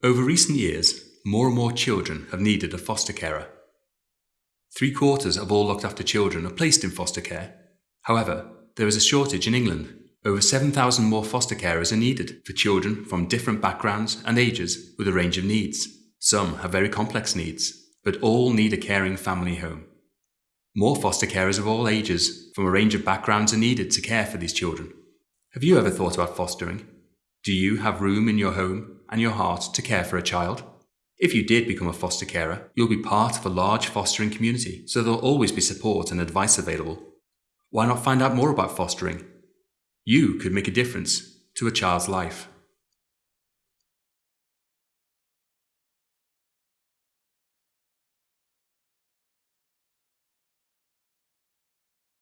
Over recent years, more and more children have needed a foster carer. Three quarters of all looked after children are placed in foster care. However, there is a shortage in England. Over 7,000 more foster carers are needed for children from different backgrounds and ages with a range of needs. Some have very complex needs, but all need a caring family home. More foster carers of all ages from a range of backgrounds are needed to care for these children. Have you ever thought about fostering? Do you have room in your home and your heart to care for a child? If you did become a foster carer, you'll be part of a large fostering community, so there'll always be support and advice available. Why not find out more about fostering? You could make a difference to a child's life.